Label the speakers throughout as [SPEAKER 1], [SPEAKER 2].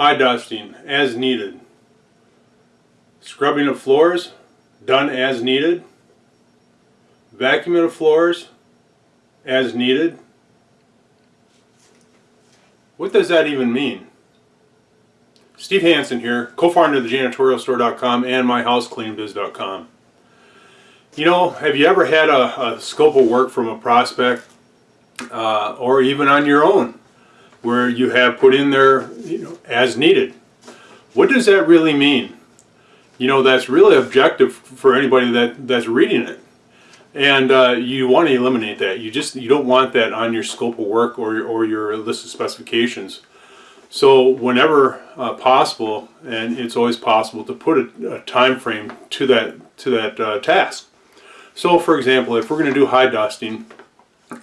[SPEAKER 1] high dusting as needed. Scrubbing of floors done as needed. Vacuuming of floors as needed. What does that even mean? Steve Hansen here, co-founder of the janitorialstore.com and myhousecleanbiz.com. You know, have you ever had a, a, scope of work from a prospect uh, or even on your own where you have put in there you know, as needed? What does that really mean? You know, that's really objective for anybody that, that's reading it. And uh, you want to eliminate that. You just you don't want that on your scope of work or, or your list of specifications. So whenever uh, possible, and it's always possible to put a, a time frame to that to that uh, task. So for example, if we're going to do high dusting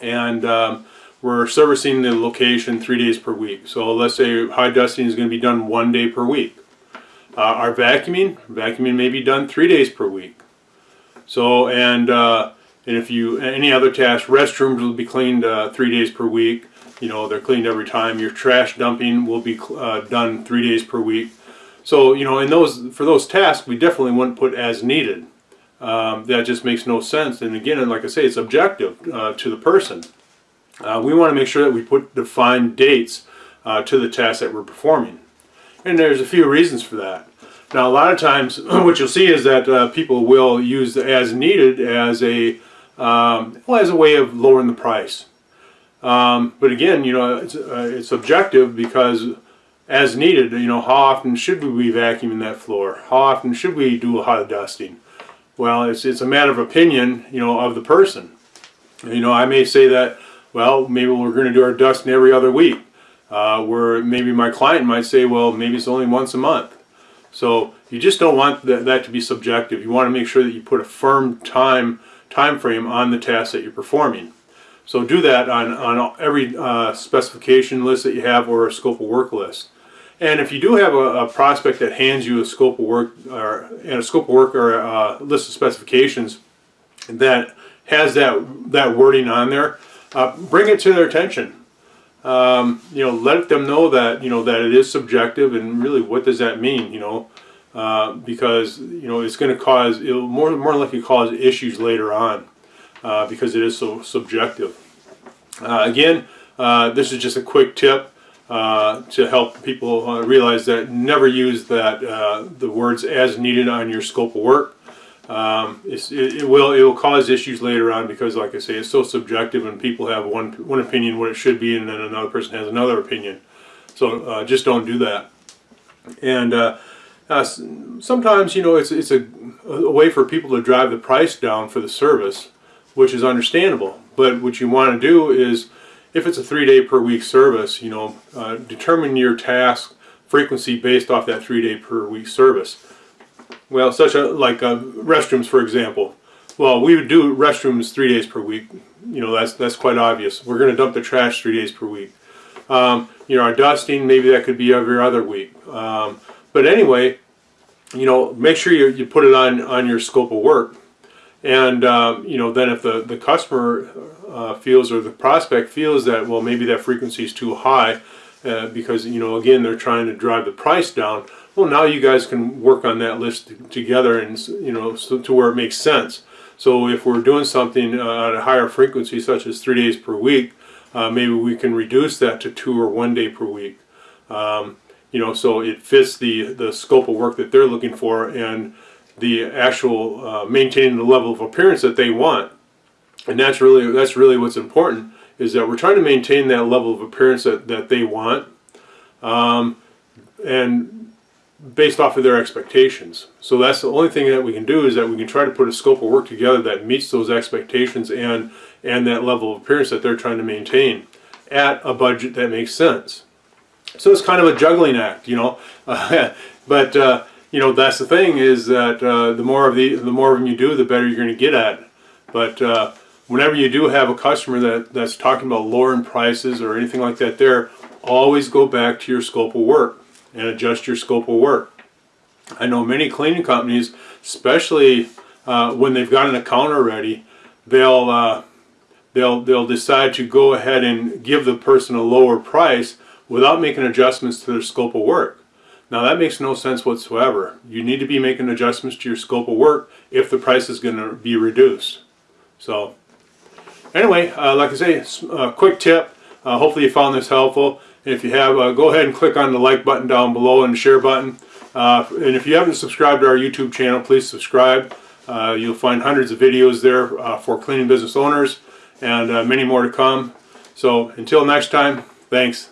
[SPEAKER 1] and um, we're servicing the location three days per week. So let's say high dusting is going to be done one day per week. Uh, our vacuuming, vacuuming may be done three days per week. So and uh, and if you any other task, restrooms will be cleaned uh, three days per week you know they're cleaned every time your trash dumping will be uh, done three days per week so you know in those for those tasks we definitely wouldn't put as needed um, that just makes no sense and again like I say it's objective uh, to the person uh, we want to make sure that we put defined dates uh, to the tasks that we're performing and there's a few reasons for that now a lot of times what you'll see is that uh, people will use as needed as a um, well, as a way of lowering the price um, but again, you know, it's, uh, it's objective because as needed, you know, how often should we be vacuuming that floor? How often should we do a hot dusting? Well, it's, it's a matter of opinion, you know, of the person. You know, I may say that, well, maybe we're going to do our dusting every other week. Uh, where maybe my client might say, well, maybe it's only once a month. So you just don't want that, that to be subjective. You want to make sure that you put a firm time time frame on the task that you're performing. So do that on, on every uh, specification list that you have or a scope of work list. And if you do have a, a prospect that hands you a scope of work or and a scope of work or a, list of specifications that has that that wording on there, uh, bring it to their attention. Um, you know, let them know that you know that it is subjective and really what does that mean? You know, uh, because you know it's going to cause it'll more more likely cause issues later on uh, because it is so subjective. Uh, again, uh, this is just a quick tip uh, to help people realize that never use that the words as needed on your scope of work. Um, it, it, will it will cause issues later on because, like I say, it's so subjective, and people have one one opinion what it should be, and then another person has another opinion. So just don't do that. And uh, sometimes you know it's it's a, a, way for people to drive the price down for the service which is understandable. But what you want to do is, if it's a three-day per week service, you know, uh, determine your task frequency based off that three-day per week service. Well, such a like uh, restrooms, for example. Well, we would do restrooms three days per week. You know, that's that's quite obvious. We're going to dump the trash three days per week. Um, you know, our dusting, maybe that could be every other week. Um, but anyway, you know, make sure you, you put it on, on your scope of work. And um, you know, then if the the customer uh, feels or the prospect feels that well maybe that frequency is too high uh, because you know again they're trying to drive the price down. Well, now you guys can work on that list together and you know so to where it makes sense. So if we're doing something uh, at a higher frequency, such as three days per week, uh, maybe we can reduce that to two or one day per week. Um, you know, so it fits the the scope of work that they're looking for and the actual uh, maintaining the level of appearance that they want. And that's really that's really what's important is that we're trying to maintain that level of appearance that, that they want um, and based off of their expectations. So that's the only thing that we can do is that we can try to put a scope of work together that meets those expectations and and that level of appearance that they're trying to maintain at a budget that makes sense. So it's kind of a juggling act, you know. but uh, you know that's the thing is that uh, the more of the the more of them you do, the better you're going to get at. But uh, whenever you do have a customer that that's talking about lowering prices or anything like that, there always go back to your scope of work and adjust your scope of work. I know many cleaning companies, especially uh, when they've got an account already, they'll uh, they'll they'll decide to go ahead and give the person a lower price without making adjustments to their scope of work. Now that makes no sense whatsoever. You need to be making adjustments to your scope of work if the price is going to be reduced. So anyway, uh, like I say, a quick tip. Uh, hopefully you found this helpful. If you have, uh, go ahead and click on the like button down below and the share button. Uh, and if you haven't subscribed to our YouTube channel, please subscribe. Uh, you'll find hundreds of videos there uh, for cleaning business owners and many more to come. So until next time, thanks.